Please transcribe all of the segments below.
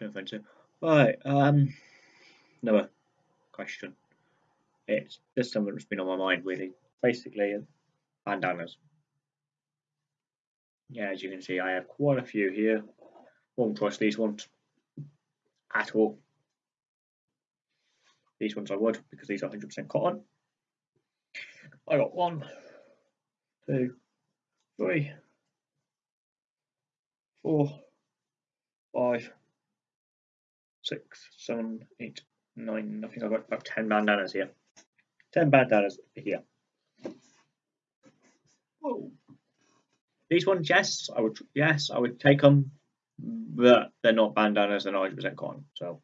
no offensive. Right, um, another question. It's just something that's been on my mind really. Basically, bandanas. Yeah, as you can see, I have quite a few here. Won't trust these ones at all. These ones I would because these are 100% cotton. I got one, two, three, four, five, six, seven, eight, nine. I think I've got about 10 bandanas here. 10 bandanas here. Whoa. These ones, yes, I would, yes, I would take them, but they're not bandanas, they're not 100% cotton, so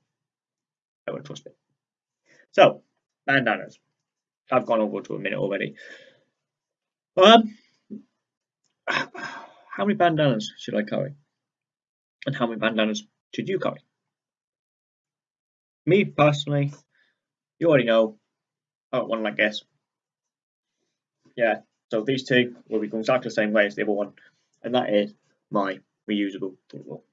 I wouldn't trust it. So, bandanas. I've gone over to a minute already. Um, how many bandanas should I carry? And how many bandanas should you carry? Me personally, you already know, I this. Yeah, so these two will be going exactly the same way as the other one, and that is my reusable roll.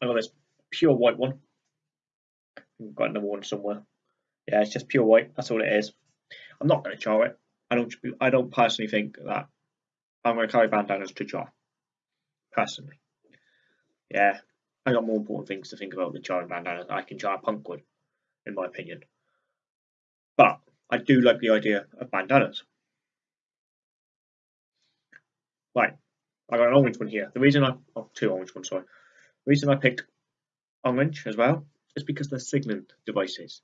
I got this pure white one. I've got another one somewhere. Yeah, it's just pure white. That's all it is. I'm not going to char it. I don't. I don't personally think that I'm going to carry bandanas to char. Personally, yeah, I got more important things to think about than charring bandanas. I can char punkwood, in my opinion. But I do like the idea of bandanas. Right, I got an orange one here. The reason I oh two orange ones, sorry. The reason I picked orange as well is because they're signaling devices.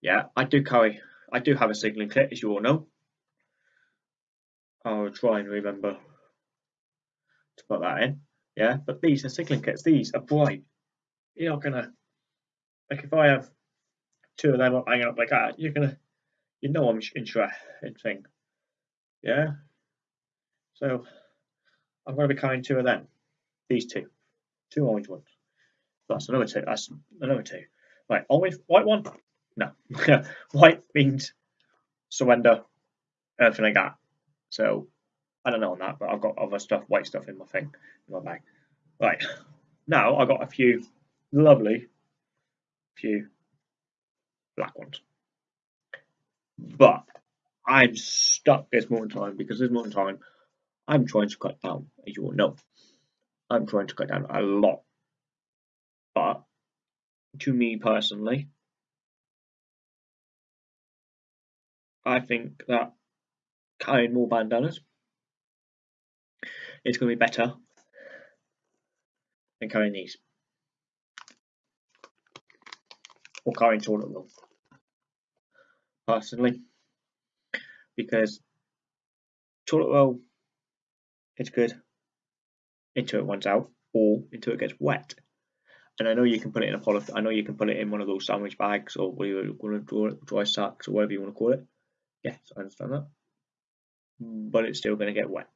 Yeah, I do carry, I do have a signaling kit, as you all know. I'll try and remember to put that in. Yeah, but these are signaling kits. These are bright. You're not gonna like if I have two of them up hanging up like that, you're gonna you know I'm interested thing. Yeah. So I'm gonna be carrying two of them. These two. Two orange ones. That's another two. That's another two. Right, orange white one? No. white means surrender, everything like that. So I don't know on that, but I've got other stuff, white stuff in my thing, in my bag. Right. Now I've got a few lovely few black ones. But I'm stuck this morning time because this morning time I'm trying to cut down, as you all know. I'm trying to cut down a lot. But to me personally, I think that carrying more bandanas is going to be better than carrying these. Or carrying toilet roll. Personally. Because toilet roll is good until it runs out or until it gets wet. And I know you can put it in a poly I know you can put it in one of those sandwich bags or whatever you want to it, dry sacks or whatever you want to call it. Yes, I understand that. But it's still going to get wet.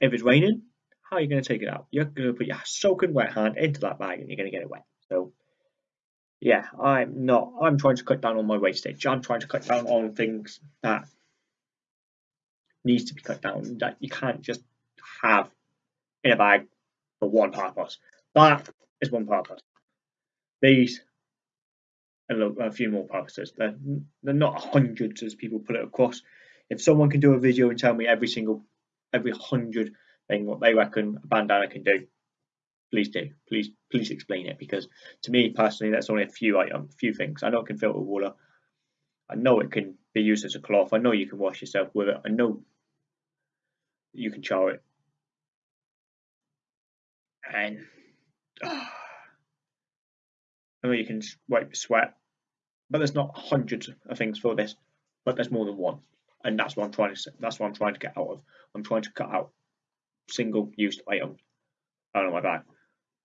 If it's raining, how are you going to take it out? You're going to put your soaking wet hand into that bag and you're going to get it wet. So, yeah, I'm not, I'm trying to cut down on my wastage. I'm trying to cut down on things that needs to be cut down that you can't just have in a bag for one purpose. That is one purpose. These and a few more purposes. They're, they're not hundreds as people put it across. If someone can do a video and tell me every single, every hundred thing what they reckon a bandana can do, please do. Please, please explain it because to me personally, that's only a few item, few things. I know it can filter water. I know it can be used as a cloth. I know you can wash yourself with it. I know you can char it. And oh, I know you can wipe sweat, but there's not hundreds of things for this, but there's more than one, and that's what I'm trying to. That's what I'm trying to get out of. I'm trying to cut out single-use items out of my bag.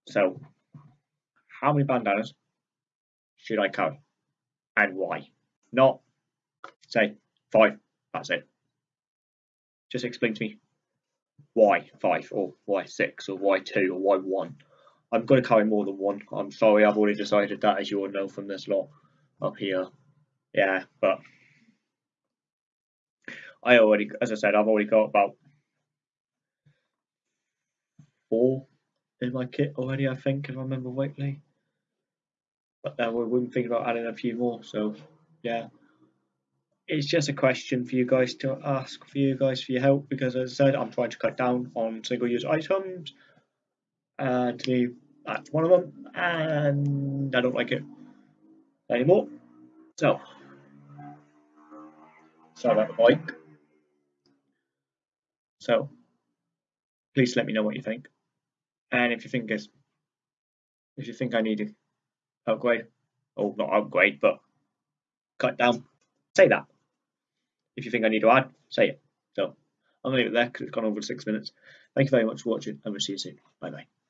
So, how many bandanas should I carry, and why? Not say five. That's it. Just explain to me why five or why six or why two or why one. I'm going to carry more than one. I'm sorry, I've already decided that, as you all know from this lot up here. Yeah, but I already, as I said, I've already got about four in my kit already, I think, if I remember rightly. But then we wouldn't think about adding a few more, so yeah. It's just a question for you guys to ask for you guys for your help because as I said, I'm trying to cut down on single use items and me that's one of them and I don't like it anymore. So sorry about the bike. So please let me know what you think. And if you think if you think I need to upgrade, or not upgrade, but cut down, say that. If you think I need to add, say it. So I'm gonna leave it there because it's gone over six minutes. Thank you very much for watching and we'll see you soon. Bye bye.